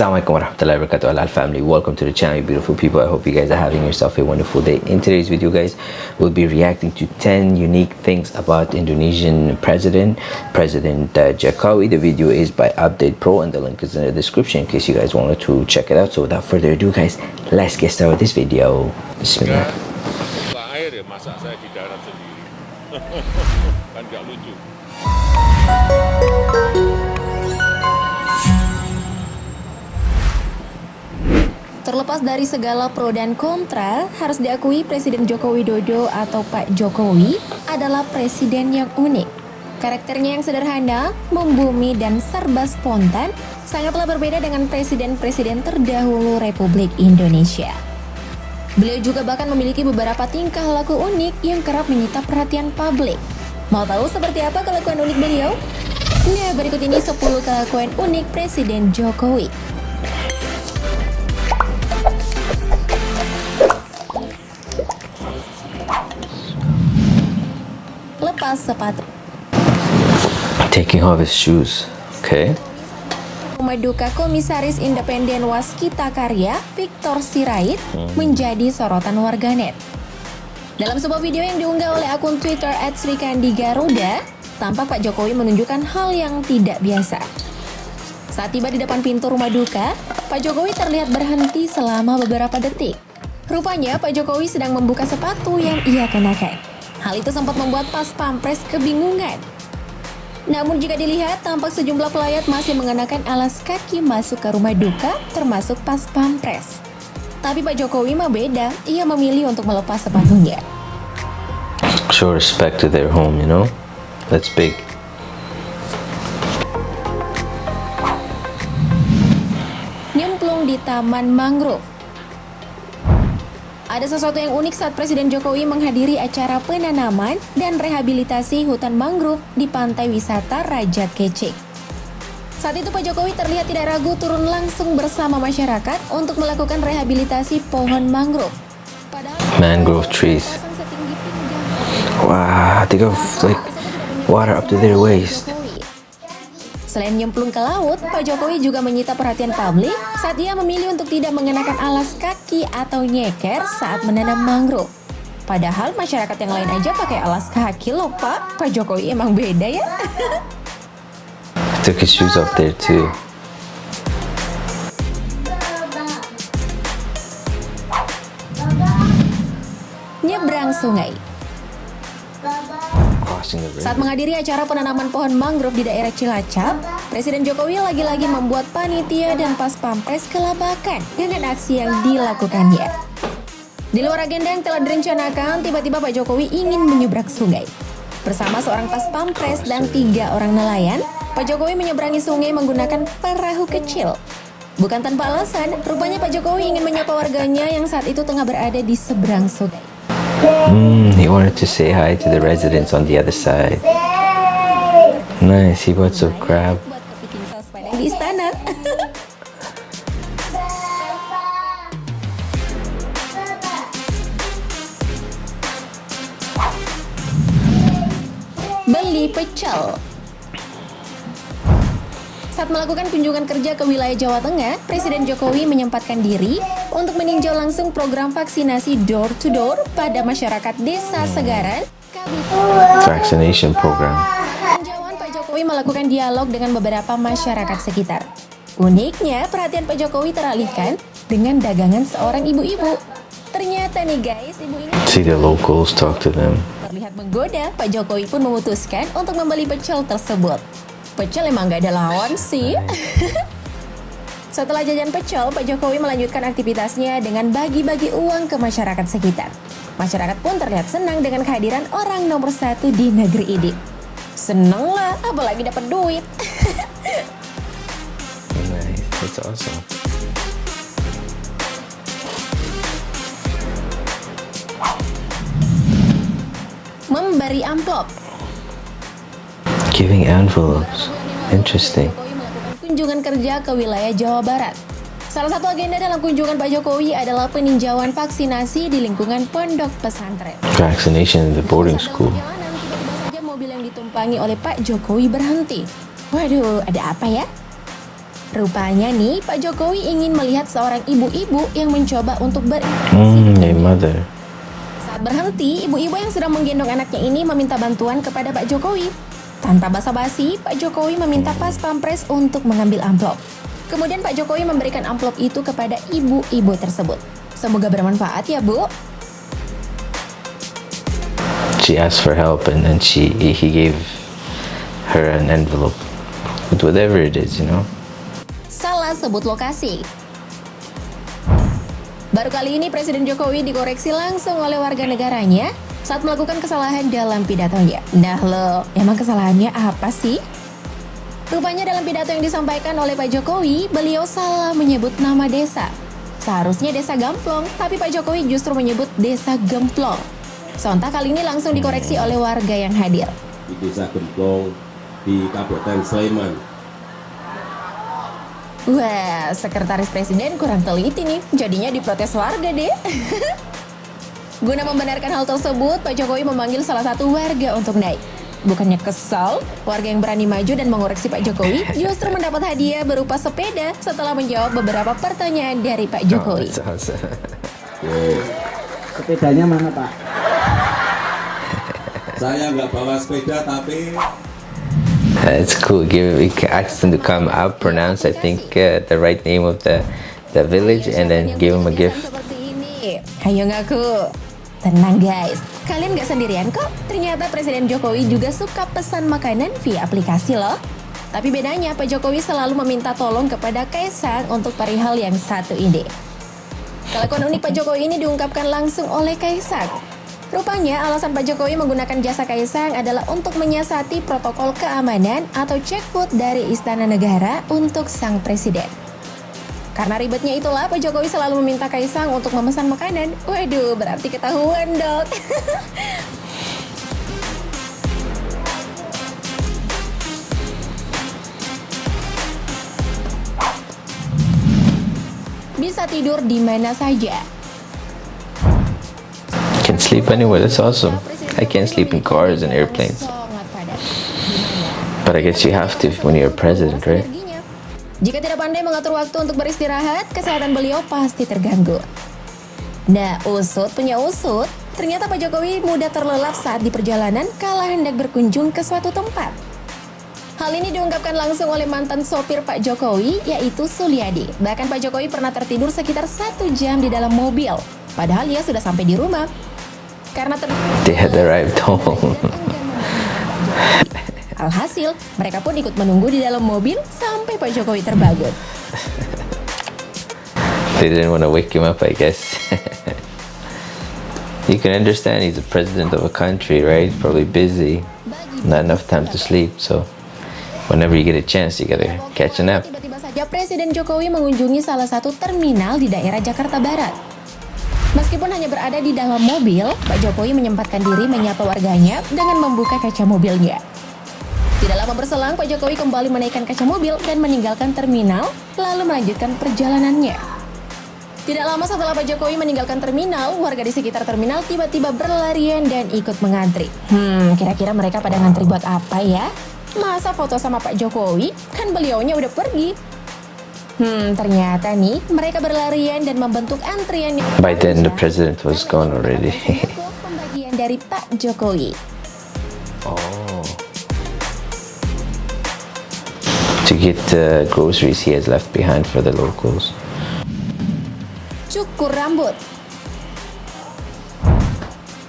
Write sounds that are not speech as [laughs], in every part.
Assalamualaikum warahmatullahi wabarakatuh. Alal family welcome to the channel you beautiful people. I hope you guys are having yourself a wonderful day. In today's video guys we'll be reacting to 10 unique things about Indonesian president President uh, Jokowi. The video is by Update Pro and the link is in the description in case you guys wanted to check it out. So without further ado guys let's get started with this video. Bismillah Terlepas dari segala pro dan kontra, harus diakui Presiden Joko Widodo atau Pak Jokowi adalah presiden yang unik. Karakternya yang sederhana, membumi, dan serba spontan sangatlah berbeda dengan presiden-presiden terdahulu Republik Indonesia. Beliau juga bahkan memiliki beberapa tingkah laku unik yang kerap menyita perhatian publik. Mau tahu seperti apa kelakuan unik beliau? Nah, berikut ini 10 kelakuan unik Presiden Jokowi. Sepatu. taking off his shoes okay Rumah duka Komisaris Independen Waskita Karya, Victor Sirait, menjadi sorotan warganet. Dalam sebuah video yang diunggah oleh akun Twitter @srikandi_garuda, tampak Pak Jokowi menunjukkan hal yang tidak biasa. Saat tiba di depan pintu rumah duka, Pak Jokowi terlihat berhenti selama beberapa detik. Rupanya Pak Jokowi sedang membuka sepatu yang ia kenakan. Hal itu sempat membuat pas pampres kebingungan. Namun jika dilihat, tampak sejumlah pelayat masih mengenakan alas kaki masuk ke rumah duka, termasuk pas pampres. Tapi Pak Jokowi mah beda, ia memilih untuk melepas sepatunya. show respect to their home you know that's big Nyemplung di Taman Mangrove. Ada sesuatu yang unik saat Presiden Jokowi menghadiri acara penanaman dan rehabilitasi hutan mangrove di pantai wisata Raja Kecik. Saat itu Pak Jokowi terlihat tidak ragu turun langsung bersama masyarakat untuk melakukan rehabilitasi pohon mangrove. Padahal Mangrove trees. pinggang wow they got like water up to their waist Selain nyemplung ke laut, Pak Jokowi juga menyita perhatian publik saat ia memilih untuk tidak mengenakan alas kaki atau nyeker saat menanam mangrove. Padahal masyarakat yang lain aja pakai alas kaki loh Pak. Pak Jokowi emang beda ya. took his shoes off there too Nyebrang sungai. The Saat menghadiri acara penanaman pohon mangrove di daerah Cilacap, Presiden Jokowi lagi-lagi membuat panitia dan pas pampres kelabakan dengan aksi yang dilakukannya. Di luar agenda yang telah direncanakan, tiba-tiba Pak Jokowi ingin menyeberang sungai. Bersama seorang pas pampres dan tiga orang nelayan, Pak Jokowi menyeberangi sungai menggunakan perahu kecil. Bukan tanpa alasan, rupanya Pak Jokowi ingin menyapa warganya yang saat itu tengah berada di seberang sungai. Mm, he wanted to say hi to the residents on the other side. Nice, he bought some crab. Beli pecel. Saat melakukan kunjungan kerja ke wilayah Jawa Tengah, Presiden Jokowi menyempatkan diri untuk meninjau langsung program vaksinasi door to door pada masyarakat Desa Segaran, Kabupaten Vaccination program. Tinjauan Pak Jokowi melakukan dialog dengan beberapa masyarakat sekitar. Uniknya, perhatian Pak Jokowi teralihkan dengan dagangan seorang ibu-ibu. Ternyata nih guys, ibu ini See the locals, talk to them. terlihat menggoda. Pak Jokowi pun memutuskan untuk membeli pecel tersebut. Pecel emang gak ada lawan sih. [laughs] Setelah jajan pecel, Pak Jokowi melanjutkan aktivitasnya dengan bagi-bagi uang ke masyarakat sekitar. Masyarakat pun terlihat senang dengan kehadiran orang nomor satu di negeri ini. Seneng lah, apalagi dapat duit. Nice, that's awesome. Memberi amplop. Giving envelopes. Interesting. Kunjungan kerja ke wilayah Jawa Barat. Salah satu agenda dalam kunjungan Pak Jokowi adalah peninjauan vaksinasi di lingkungan pondok pesantren. Vaccination in the boarding school. Tiba-tiba saja mobil yang ditumpangi oleh Pak Jokowi berhenti. Waduh, ada apa ya? Rupanya nih, Pak Jokowi ingin melihat seorang ibu-ibu yang mencoba untuk berinteraksi. Mm, a mother. Saat berhenti, ibu-ibu yang sedang menggendong anaknya ini meminta bantuan kepada Pak Jokowi. Tanpa basa-basi, Pak Jokowi meminta pas pampres untuk mengambil amplop. Kemudian Pak Jokowi memberikan amplop itu kepada ibu-ibu tersebut. Semoga bermanfaat ya, Bu. She asked for help and then she he gave her an envelope with whatever it is, you know. Salah sebut lokasi. Baru kali ini Presiden Jokowi dikoreksi langsung oleh warga negaranya saat melakukan kesalahan dalam pidatonya. Nah lo, emang kesalahannya apa sih? Rupanya dalam pidato yang disampaikan oleh Pak Jokowi, beliau salah menyebut nama desa. Seharusnya desa Gamplong, tapi Pak Jokowi justru menyebut desa Gemplong. Sontak kali ini langsung dikoreksi oleh warga yang hadir. di Desa Gemplong di Kabupaten Sleman. Wah, sekretaris presiden kurang teliti nih, jadinya diprotes warga deh. [laughs] Guna membenarkan hal tersebut, Pak Jokowi memanggil salah satu warga untuk naik. Bukannya kesal, warga yang berani maju dan mengoreksi Pak Jokowi justru mendapat hadiah berupa sepeda setelah menjawab beberapa pertanyaan dari Pak Oh, Jokowi. [laughs] awesome. Sepedanya mana Pak? Saya nggak bawa sepeda tapi That's cool. Give we can ask them to come out, pronounce I think uh, the right name of the the village, and then give them a gift. Ayo ngaku. Tenang guys, kalian gak sendirian kok. Ternyata Presiden Jokowi juga suka pesan makanan via aplikasi loh. Tapi bedanya Pak Jokowi selalu meminta tolong kepada Kaisang untuk perihal yang satu ini. Kelakuan unik Pak Jokowi ini diungkapkan langsung oleh Kaisang. Rupanya alasan Pak Jokowi menggunakan jasa Kaisang adalah untuk menyiasati protokol keamanan atau checkpoint dari Istana Negara untuk sang presiden. Karena ribetnya itulah Pak Jokowi selalu meminta Kaisang untuk memesan makanan. Waduh, berarti ketahuan dok. [laughs] Bisa tidur di mana saja. Can sleep anywhere. That's awesome. I can't sleep in cars and airplanes, but I guess you have to when you're a president, right? Jika tidak pandai mengatur waktu untuk beristirahat, kesehatan beliau pasti terganggu. Nah, usut punya usut. Ternyata Pak Jokowi mudah terlelap saat di perjalanan kala hendak berkunjung ke suatu tempat. Hal ini diungkapkan langsung oleh mantan sopir Pak Jokowi, yaitu Suliadi. Bahkan Pak Jokowi pernah tertidur sekitar satu jam di dalam mobil. Padahal ia sudah sampai di rumah. Karena ter... They had arrived home. Alhasil, mereka pun ikut menunggu di dalam mobil sampai Pak Jokowi terbangun. they didn't want to wake him up, I guess. [laughs] you can understand he's the president of a country, right? Probably busy, not enough time to sleep. So whenever you get a chance, you gotta catch a nap. Tiba-tiba saja Presiden Jokowi mengunjungi salah satu terminal di daerah Jakarta Barat. Meskipun hanya berada di dalam mobil, Pak Jokowi menyempatkan diri menyapa warganya dengan membuka kaca mobilnya. Tidak lama berselang, Pak Jokowi kembali menaikkan kaca mobil dan meninggalkan terminal, lalu melanjutkan perjalanannya. Tidak lama setelah Pak Jokowi meninggalkan terminal, warga di sekitar terminal tiba-tiba berlarian dan ikut mengantri. Hmm, kira-kira mereka pada ngantri buat apa ya? Masa foto sama Pak Jokowi? Kan beliaunya udah pergi. Hmm, ternyata nih mereka berlarian dan membentuk antrian yang By then, the president was gone already. [laughs] Pembagian dari Pak Jokowi. oh. To get uh, groceries he has left behind for the locals. Cukur rambut.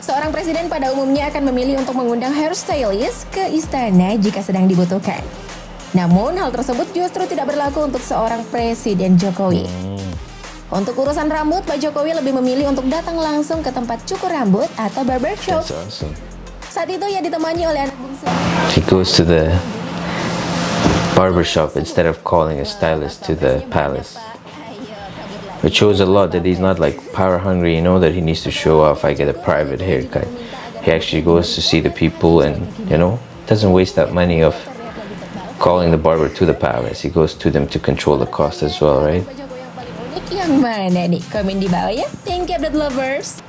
Seorang presiden pada umumnya akan memilih untuk mengundang hairstylist ke istana jika sedang dibutuhkan. Namun hal tersebut justru tidak berlaku untuk seorang presiden Jokowi. Untuk urusan rambut, Pak Jokowi lebih memilih untuk datang langsung ke tempat cukur rambut atau barbershop. Awesome. Saat itu ia ditemani oleh anak bungsu. He goes to the barber shop instead of calling a stylist to the palace. It shows a lot that he's not like power hungry, you know, that he needs to show off. I get a private haircut. He actually goes to see the people and, you know, doesn't waste that money of calling the barber to the palace. He goes to them to control the cost as well, right? Pak Jokowi yang paling mana nih? Komen di bawah ya. Thank you, update lovers.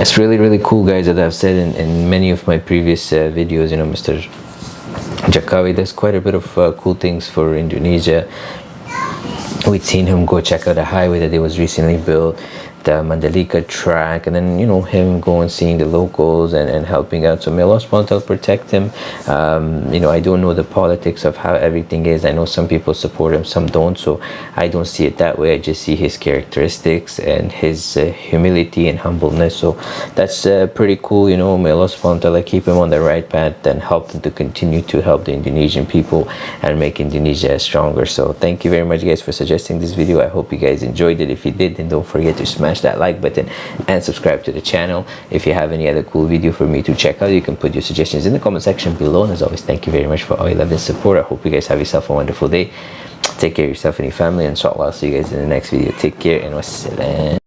It's really, really cool, guys, that I've said in, in many of my previous uh, videos, you know, Mr. Jakawi. There's quite a bit of uh, cool things for Indonesia. We'd seen him go check out a highway that he was recently built the Mandalika track and then you know him going seeing the locals and, and helping out. So may Allah subhanahu protect him. Um, you know I don't know the politics of how everything is. I know some people support him some don't. So I don't see it that way. I just see his characteristics and his uh, humility and humbleness. So that's uh, pretty cool you know. May Allah subhanahu keep him on the right path and help him to continue to help the Indonesian people and make Indonesia stronger. So thank you very much guys for suggesting this video. I hope you guys enjoyed it. If you did then don't forget to smash smash that like button and subscribe to the channel. If you have any other cool video for me to check out you can put your suggestions in the comment section below. And as always thank you very much for all your love and support. I hope you guys have yourself a wonderful day. Take care of yourself and your family and inshallah i'll see you guys in the next video. Take care and wassalam